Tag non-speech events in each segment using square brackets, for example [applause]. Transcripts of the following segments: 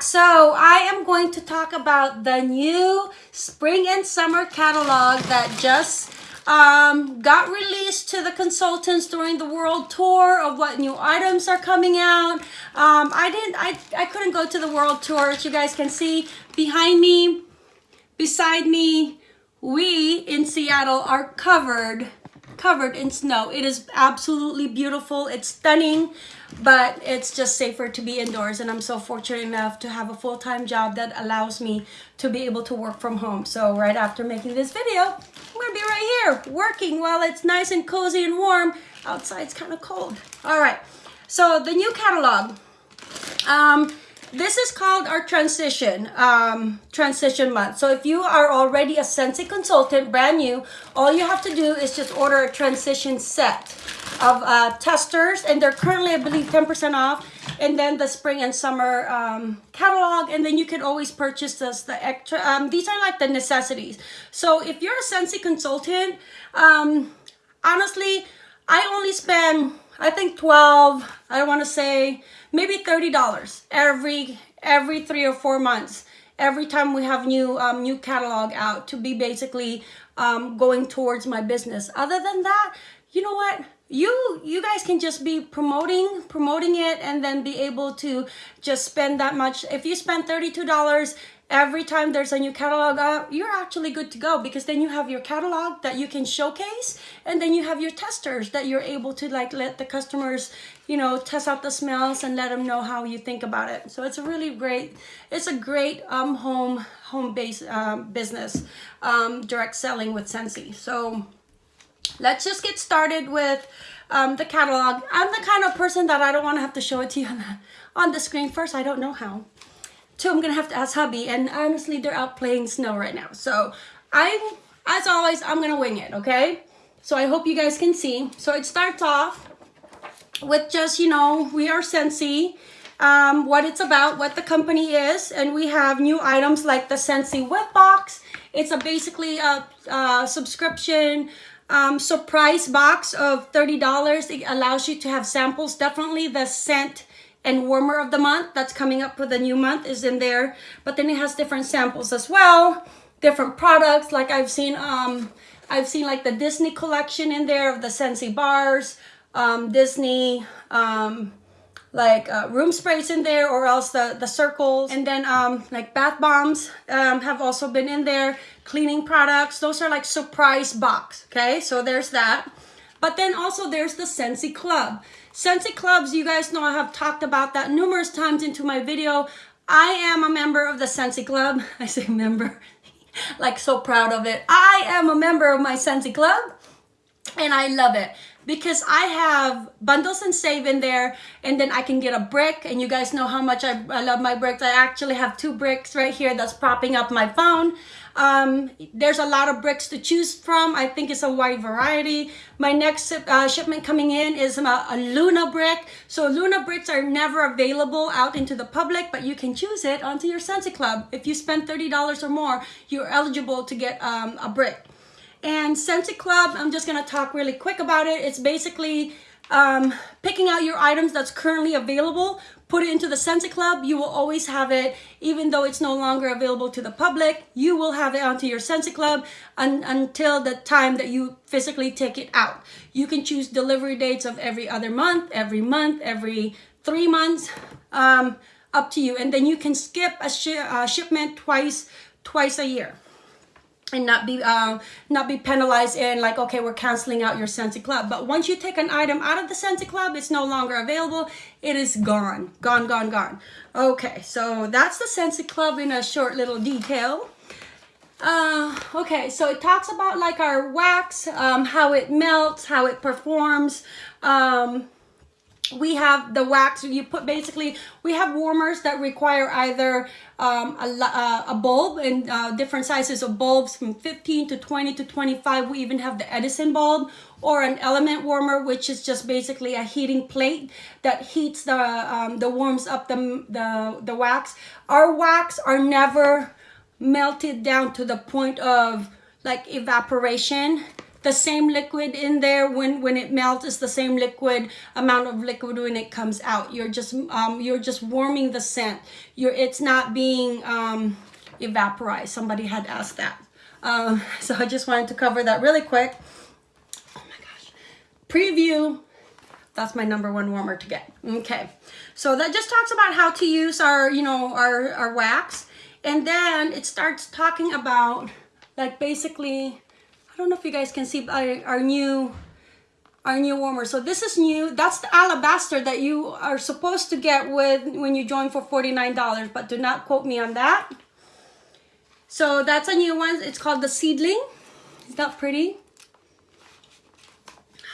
So I am going to talk about the new spring and summer catalog that just um, got released to the consultants during the world tour of what new items are coming out. Um, I didn't, I, I couldn't go to the world tour. As you guys can see behind me, beside me, we in Seattle are covered covered in snow. It is absolutely beautiful. It's stunning, but it's just safer to be indoors. And I'm so fortunate enough to have a full-time job that allows me to be able to work from home. So right after making this video, I'm gonna be right here working while it's nice and cozy and warm. Outside's kind of cold. All right, so the new catalog. Um, this is called our transition um, transition month. So if you are already a Scentsy consultant, brand new, all you have to do is just order a transition set of uh, testers, and they're currently, I believe, 10% off. And then the spring and summer um, catalog, and then you can always purchase this. The extra. Um, these are like the necessities. So if you're a Scentsy consultant, um, honestly, I only spend I think 12, I want to say maybe $30 every every three or four months every time we have new um, new catalog out to be basically um, going towards my business. Other than that, you know what? You you guys can just be promoting promoting it and then be able to just spend that much. If you spend $32 every time there's a new catalog you're actually good to go because then you have your catalog that you can showcase and then you have your testers that you're able to like let the customers, you know, test out the smells and let them know how you think about it. So it's a really great, it's a great um, home home base um, business, um, direct selling with Scentsy So let's just get started with um, the catalog. I'm the kind of person that I don't want to have to show it to you on the, on the screen first. I don't know how. Two, I'm gonna have to ask hubby, and honestly, they're out playing snow right now. So I'm, as always, I'm gonna wing it, okay? So I hope you guys can see. So it starts off with just, you know, we are Scentsy, um, what it's about, what the company is, and we have new items like the Scentsy Whiff Box. It's a basically a, a subscription um, surprise box of $30. It allows you to have samples. Definitely the scent and warmer of the month that's coming up for the new month is in there but then it has different samples as well different products like I've seen um I've seen like the Disney collection in there of the Scentsy bars um Disney um like uh, room sprays in there or else the the circles and then um like bath bombs um have also been in there cleaning products those are like surprise box okay so there's that but then also there's the Scentsy Club. Scentsy Clubs, you guys know I have talked about that numerous times into my video. I am a member of the Scentsy Club. [laughs] I say member, [laughs] like so proud of it. I am a member of my Scentsy Club and I love it because I have bundles and save in there and then I can get a brick and you guys know how much I, I love my bricks. I actually have two bricks right here that's propping up my phone. Um, there's a lot of bricks to choose from. I think it's a wide variety. My next uh, shipment coming in is a, a Luna brick. So Luna bricks are never available out into the public, but you can choose it onto your Scentsy Club. If you spend $30 or more, you're eligible to get um, a brick. And Scentsy Club, I'm just gonna talk really quick about it. It's basically um, picking out your items that's currently available, put it into the Scentsy Club. You will always have it, even though it's no longer available to the public. You will have it onto your Scentsy Club un until the time that you physically take it out. You can choose delivery dates of every other month, every month, every three months, um, up to you. And then you can skip a uh, shipment twice, twice a year and not be um, not be penalized in like okay we're canceling out your Scentsy Club but once you take an item out of the Scentsy Club it's no longer available. It is gone gone gone gone. Okay so that's the Scentsy Club in a short little detail. Uh, okay so it talks about like our wax um, how it melts how it performs um, we have the wax you put basically we have warmers that require either um, a, uh, a, bulb and uh, different sizes of bulbs from 15 to 20 to 25 we even have the Edison bulb or an element warmer which is just basically a heating plate that heats the um, the warms up the, the the wax. Our wax are never melted down to the point of like evaporation the same liquid in there. When when it melts is the same liquid amount of liquid when it comes out. You're just um, you're just warming the scent. You're it's not being um, evaporized. Somebody had asked that. Um, [laughs] so I just wanted to cover that really quick. Oh my gosh. Preview. That's my number one warmer to get. Okay. So that just talks about how to use our you know our our wax. And then it starts talking about like basically don't know if you guys can see our, our new our new warmer. So this is new. That's the alabaster that you are supposed to get with when you join for $49, but do not quote me on that. So that's a new one. It's called the Seedling. Is that pretty?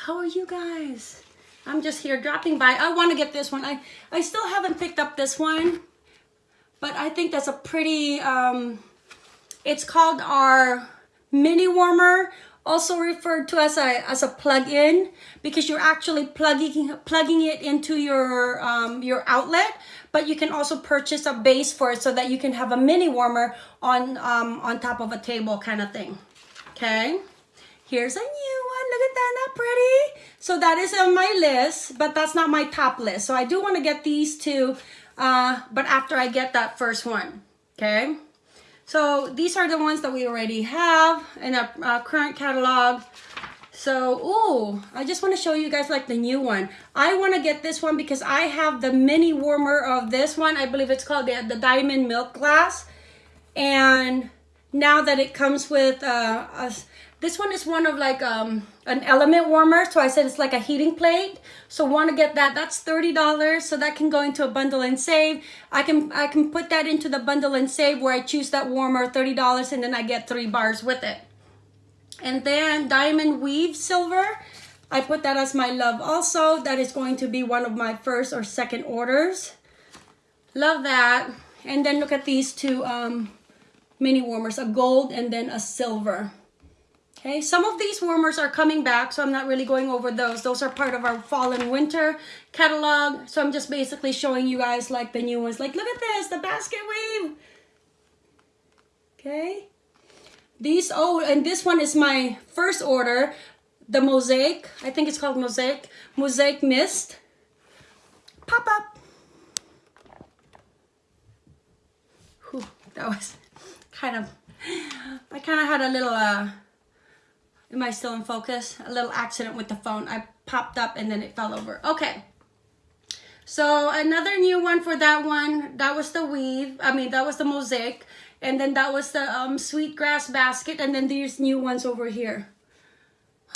How are you guys? I'm just here dropping by. I want to get this one. I, I still haven't picked up this one, but I think that's a pretty, um, it's called our mini warmer also referred to as a as a plug-in because you're actually plugging plugging it into your um, your outlet but you can also purchase a base for it so that you can have a mini warmer on um, on top of a table kind of thing. Okay? Here's a new one. Look at that. Not pretty. So that is on my list but that's not my top list. So I do want to get these two uh, but after I get that first one. Okay so these are the ones that we already have in our, our current catalog. So, oh, I just want to show you guys like the new one. I want to get this one because I have the mini warmer of this one. I believe it's called the, the Diamond Milk Glass. And now that it comes with uh, a, this one is one of like um, an element warmer. So I said it's like a heating plate. So want to get that. That's $30. So that can go into a bundle and save. I can I can put that into the bundle and save where I choose that warmer, $30. And then I get three bars with it. And then Diamond Weave Silver. I put that as my love also. That is going to be one of my first or second orders. Love that. And then look at these two um, mini warmers. A gold and then a silver. Okay, some of these warmers are coming back, so I'm not really going over those. Those are part of our fall and winter catalog. So I'm just basically showing you guys like the new ones. Like, look at this, the basket weave. Okay. These, oh, and this one is my first order. The Mosaic, I think it's called Mosaic. Mosaic Mist. Pop up. Whew, that was [laughs] kind of, I kind of had a little, uh, Am I still in focus? A little accident with the phone. I popped up and then it fell over. Okay. So another new one for that one. That was the weave. I mean, that was the mosaic. And then that was the um, sweetgrass basket. And then these new ones over here.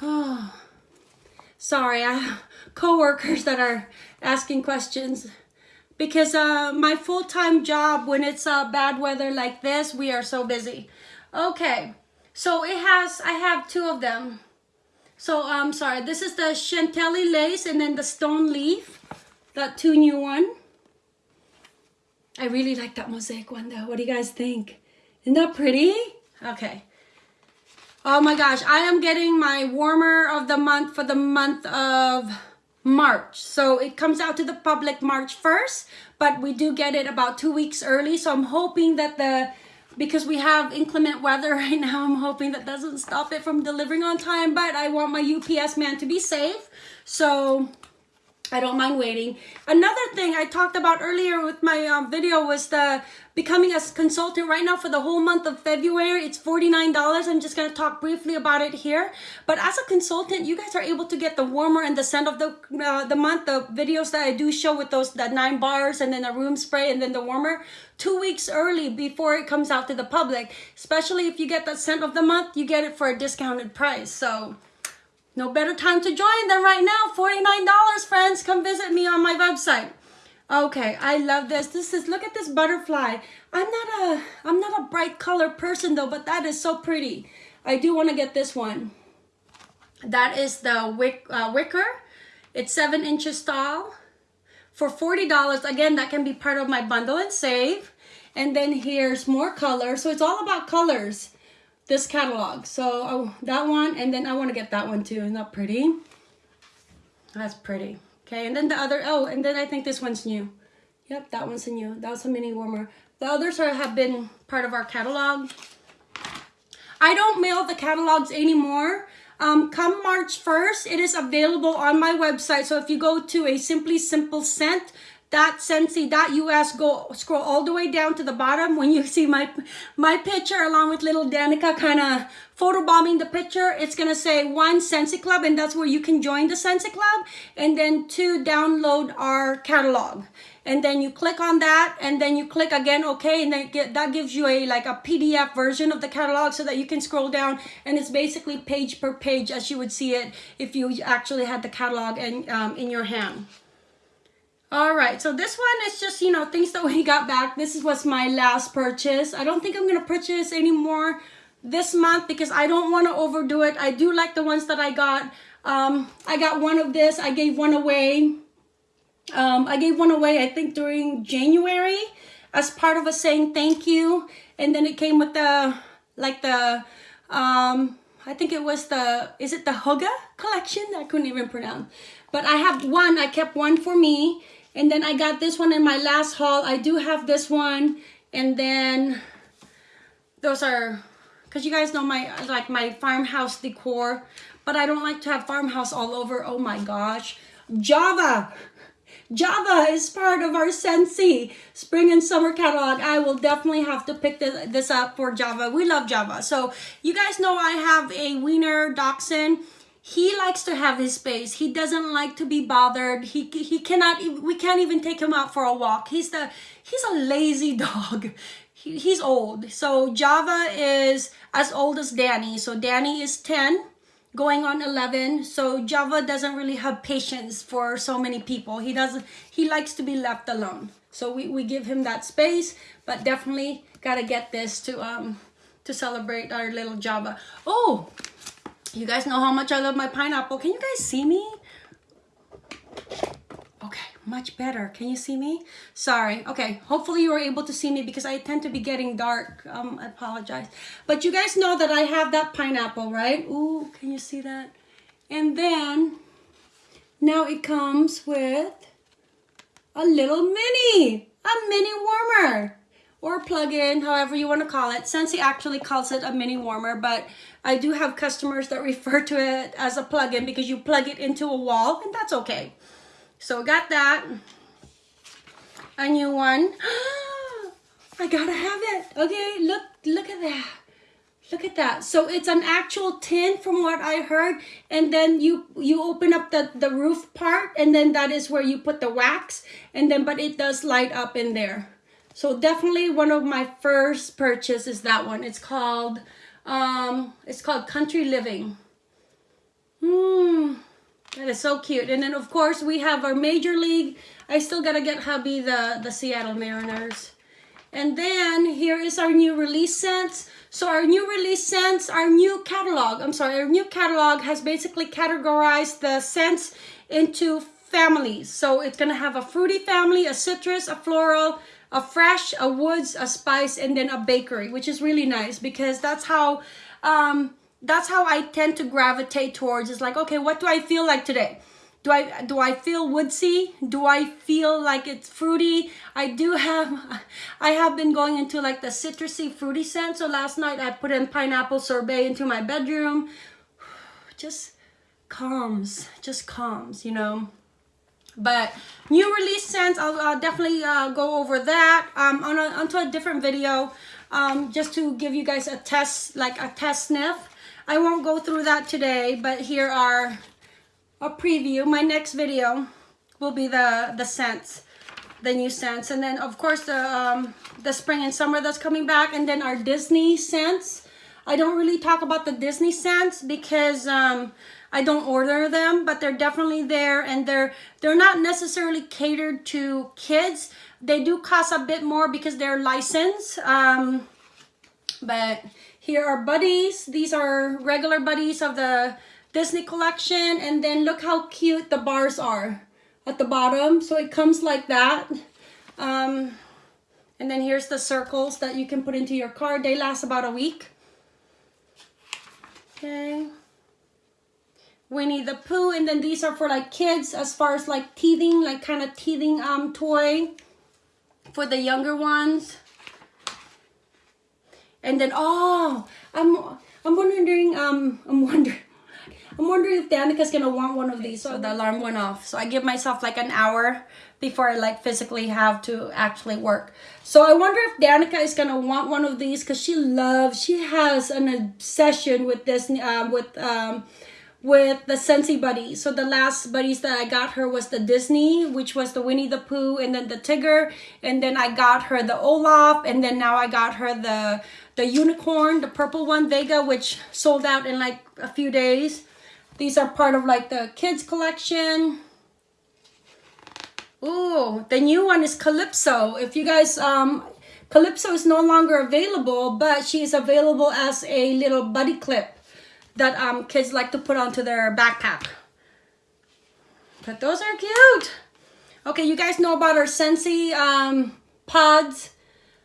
Oh, [sighs] sorry. I have [laughs] co-workers that are asking questions. Because uh, my full-time job, when it's uh, bad weather like this, we are so busy. Okay. So it has, I have two of them. So I'm um, sorry, this is the Chantilly lace and then the stone leaf. That two new one. I really like that mosaic one though. What do you guys think? Isn't that pretty? Okay. Oh my gosh, I am getting my warmer of the month for the month of March. So it comes out to the public March 1st, but we do get it about two weeks early. So I'm hoping that the because we have inclement weather [laughs] right now. I'm hoping that doesn't stop it from delivering on time, but I want my UPS man to be safe. So I don't mind waiting. Another thing I talked about earlier with my um, video was the becoming a consultant right now for the whole month of February. It's $49. I'm just going to talk briefly about it here. But as a consultant, you guys are able to get the warmer and the scent of the uh, the month, the videos that I do show with those that nine bars and then the room spray and then the warmer two weeks early before it comes out to the public. Especially if you get that scent of the month, you get it for a discounted price. So no better time to join than right now. $49, friends. Come visit me on my website. Okay, I love this. This is, look at this butterfly. I'm not a, I'm not a bright color person though, but that is so pretty. I do want to get this one. That is the wick, uh, wicker. It's seven inches tall. For $40, again, that can be part of my bundle and save. And then here's more color. So it's all about colors this catalog. So oh, that one, and then I want to get that one too. Isn't that pretty? That's pretty. Okay, and then the other, oh, and then I think this one's new. Yep, that one's new. That was a mini warmer. The others are, have been part of our catalog. I don't mail the catalogs anymore. Um, come March 1st, it is available on my website. So if you go to a Simply Simple Scent, Scentsy.us go scroll all the way down to the bottom when you see my my picture along with little Danica kind of photobombing the picture. It's gonna say one Scentsy Club and that's where you can join the Scentsy Club. And then two download our catalog. And then you click on that and then you click again okay and then get, that gives you a like a pdf version of the catalog so that you can scroll down. And it's basically page per page as you would see it if you actually had the catalog in, um, in your hand all right so this one is just you know things that we [laughs] got back this was my last purchase i don't think i'm gonna purchase anymore this month because i don't want to overdo it i do like the ones that i got um i got one of this i gave one away um, I gave one away, I think, during January as part of a saying thank you. And then it came with the, like the, um, I think it was the, is it the Hygge collection? I couldn't even pronounce. But I have one, I kept one for me. And then I got this one in my last haul. I do have this one. And then those are, because you guys know my, like my farmhouse decor. But I don't like to have farmhouse all over. Oh my gosh. Java. Java is part of our Scentsy spring and summer catalog. I will definitely have to pick this, this up for Java. We love Java. So you guys know I have a Wiener Dachshund. He likes to have his space. He doesn't like to be bothered. He, he cannot, we can't even take him out for a walk. He's the, he's a lazy [laughs] dog. He, he's old. So Java is as old as Danny. So Danny is 10 going on 11 so java doesn't really have patience for so many people he doesn't he likes to be left alone so we, we give him that space but definitely gotta get this to um to celebrate our little java oh you guys know how much i love my pineapple can you guys see me Okay, much better. Can you see me? Sorry. Okay. Hopefully you were able to see me because I tend to be getting dark. Um, I apologize. But you guys know that I have that pineapple, right? Ooh, can you see that? And then now it comes with a little mini, a mini warmer or plug-in, however you want to call it. Scentsy actually calls it a mini warmer, but I do have customers that [laughs] refer to it as a plug-in because you plug it into a wall and that's okay. So got that. A new one. [gasps] I gotta have it. Okay, look, look at that. Look at that. So it's an actual tin from what I heard. And then you you open up the, the roof part and then that is where you put the wax. And then, but it does light up in there. So definitely one of my first purchase is that one. It's called, um, it's called Country Living. Hmm. That is so cute. And then of course we have our major league. I still gotta get hubby the, the Seattle Mariners. And then here is our new release scents. So our new release scents, our new catalog, I'm sorry, our new catalog has basically categorized the scents into families. So it's gonna have a fruity family, a citrus, a floral, a fresh, a woods, a spice, and then a bakery, which is really nice because that's how um, that's how I tend to gravitate towards. It's like, okay, what do I feel like today? Do I do I feel woodsy? Do I feel like it's fruity? I do have [laughs] I have been going into like the citrusy fruity scent. So last night I put in pineapple sorbet into my bedroom. [sighs] Just calms, just calms, you know. But new release scents, I'll, I'll definitely uh, go over that um, on a, onto a different video um, just to give you guys a test, like a test sniff I won't go through that today, but here are a preview. My next video will be the, the scents, the new scents. And then, of course, the, um, the spring and summer that's coming back. And then our Disney scents. I don't really talk about the Disney scents because um, I don't order them, but they're definitely there. And they're, they're not necessarily catered to kids. They do cost a bit more because they're licensed. Um, but here are buddies. These are regular buddies of the Disney collection. And then look how cute the bars are at the bottom. So it comes like that. Um, and then here's the circles that you can put into your card. They last about a week. Okay. Winnie the Pooh. And then these are for like kids as far as like teething, like kind of teething um toy for the younger ones. And then, oh, I'm, I'm wondering, um, I'm wondering, I'm wondering if Danica's gonna want one of these. So the alarm went off. So I give myself like an hour before I like physically have to actually work. So I wonder if Danica is gonna want one of these because she loves, she has an obsession with this, um, with um, with the Scentsy Buddy. So the last buddies that I got her was the Disney, which was the Winnie the Pooh, and then the Tigger, and then I got her the Olaf, and then now I got her the the unicorn, the purple one, Vega, which sold out in like a few days. These are part of like the kids collection. Ooh, the new one is Calypso. If you guys, um, Calypso is no longer available, but she is available as a little buddy clip that um, kids like to put onto their backpack. But those are cute. Okay, you guys know about our Scentsy um, pods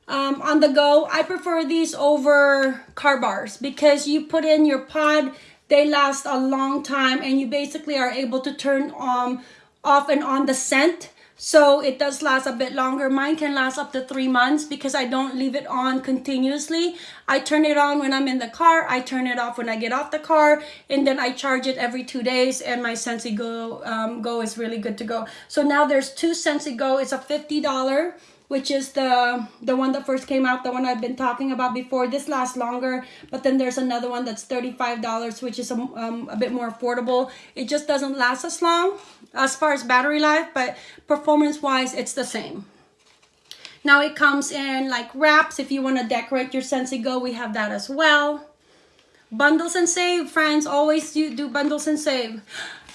um, on the go. I prefer these over car bars because you put in your pod, they last a long time and you basically are able to turn um, off and on the scent so it does last a bit longer. Mine can last up to three months because I don't leave it on continuously. I turn it on when I'm in the car. I turn it off when I get off the car. And then I charge it every two days. And my Scentsy Go, um, Go is really good to go. So now there's two Scentsy Go. It's a $50 which is the the one that first came out the one i've been talking about before. This lasts longer but then there's another one that's $35 which is a, um, a bit more affordable. It just doesn't last as long as far as battery life but performance wise it's the same. Now it comes in like wraps. If you want to decorate your Scentsy Go we have that as well. Bundles and save friends. Always do, do bundles and save.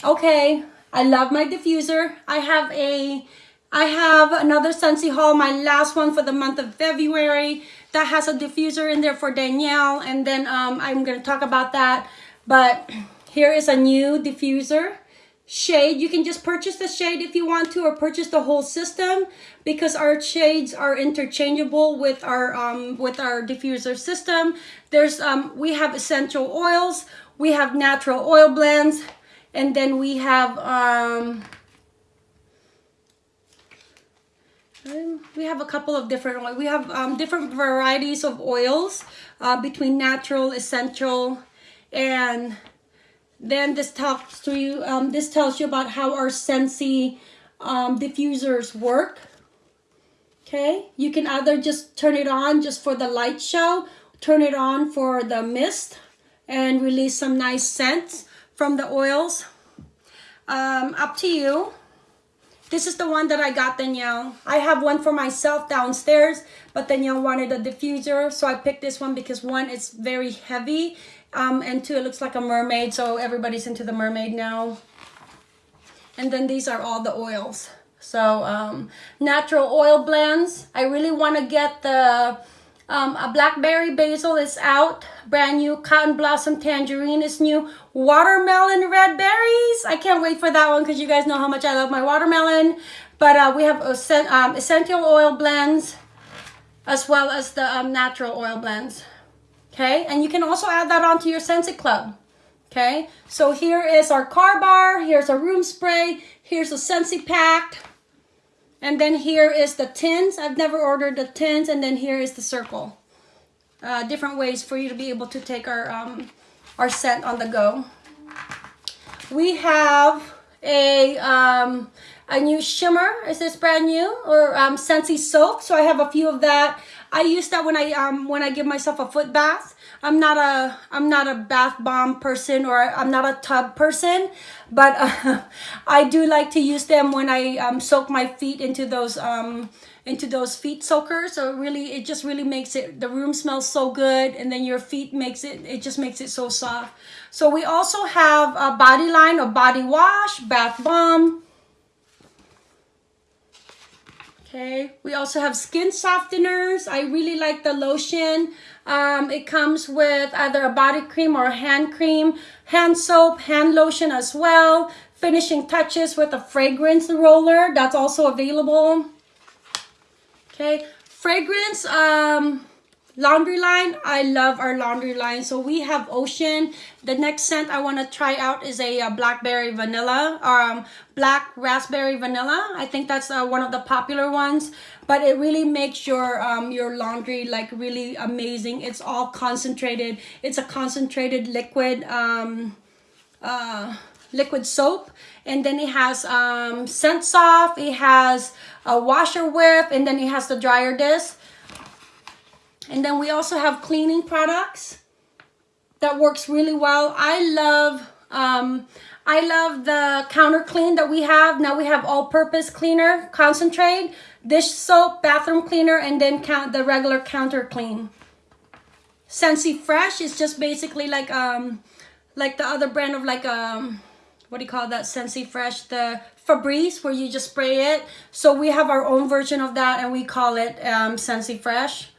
Okay i love my diffuser. I have a I have another Scentsy haul, my last one for the month of February that has a diffuser in there for Danielle and then um, I'm going to talk about that. But here is a new diffuser shade. You can just purchase the shade if you want to or purchase the whole system because our shades are interchangeable with our um, with our diffuser system. There's um, We have essential oils, we have natural oil blends, and then we have... Um, Um, we have a couple of different. We have um, different varieties of oils uh, between natural, essential, and then this talks to you. Um, this tells you about how our Scentsy um, diffusers work. Okay, you can either just turn it on just for the light show, turn it on for the mist, and release some nice scents from the oils. Um, up to you. This is the one that I got Danielle. I have one for myself downstairs, but Danielle wanted a diffuser. So I picked this one because one, it's very heavy. Um, and two, it looks like a mermaid. So everybody's into the mermaid now. And then these are all the oils. So um, natural oil blends. I really want to get the um, a blackberry basil is out, brand new. Cotton blossom tangerine is new. Watermelon red berries. I can't wait for that one because you guys know how much I love my watermelon. But uh, we have um, essential oil blends as well as the um, natural oil blends. Okay, and you can also add that onto your Scentsy Club. Okay, so here is our car bar. Here's a room spray. Here's a Scentsy pack. And then here is the tins. I've never ordered the tins. And then here is the circle. Uh, different ways for you to be able to take our, um, our scent on the go. We have a, um, a new shimmer. Is this brand new? Or um, Scentsy soap. So I have a few of that. I use that when I, um, when I give myself a foot bath. I'm not a I'm not a bath bomb person or I'm not a tub person, but uh, [laughs] I do like to use them when I um, soak my feet into those um, into those feet soakers. So really, it just really makes it the room smells so good, and then your feet makes it it just makes it so soft. So we also have a body line or body wash, bath bomb. Okay, we also have skin softeners. I really like the lotion. Um, it comes with either a body cream or a hand cream, hand soap, hand lotion as well. Finishing touches with a fragrance roller. That's also available. Okay, fragrance. Um, laundry line i love our laundry line. So we have ocean. The next scent i want to try out is a, a uh, blackberry vanilla um black raspberry vanilla. I think that's uh, one of the popular ones but it really makes your um your laundry like really amazing. It's all concentrated. It's a concentrated liquid um uh, liquid soap. And then it has um, Scent Soft, it has a washer whiff, and then it has the dryer disc. And then we also have cleaning products that works really well. I love um, I love the counter clean that we have. Now we have all-purpose cleaner, concentrate, dish soap, bathroom cleaner, and then count the regular counter clean. Scentsy Fresh is just basically like um like the other brand of like um what do you call that Scentsy Fresh the Febreze where you just spray it. So we have our own version of that and we call it um Fresh.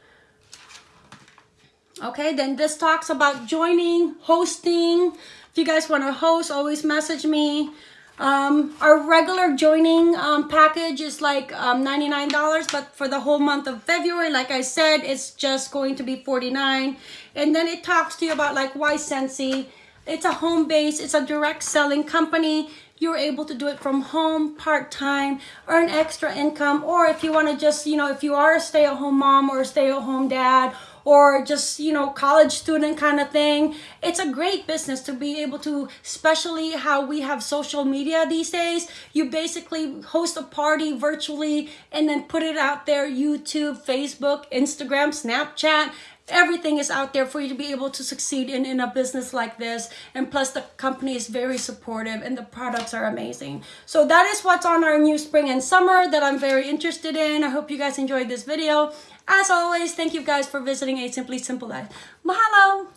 Okay, then this talks about joining, hosting. If you guys want to host, always message me. Um, our regular joining um, package is like um, $99, but for the whole month of February, like I said, it's just going to be 49 And then it talks to you about like why Scentsy. It's a home base, it's a direct selling company. You're able to do it from home, part-time, earn extra income, or if you want to just, you know, if you are a stay-at-home mom or a stay-at-home dad, or just, you know, college student kind of thing. It's a great business to be able to, especially how we have social media these days. You basically host a party virtually and then put it out there, YouTube, Facebook, Instagram, Snapchat, everything is out there for you to be able to succeed in, in a business like this. And plus the company is very supportive and the products are amazing. So that is what's on our new spring and summer that I'm very interested in. I hope you guys enjoyed this video. As always, thank you guys for visiting A Simply Simple Life. Mahalo!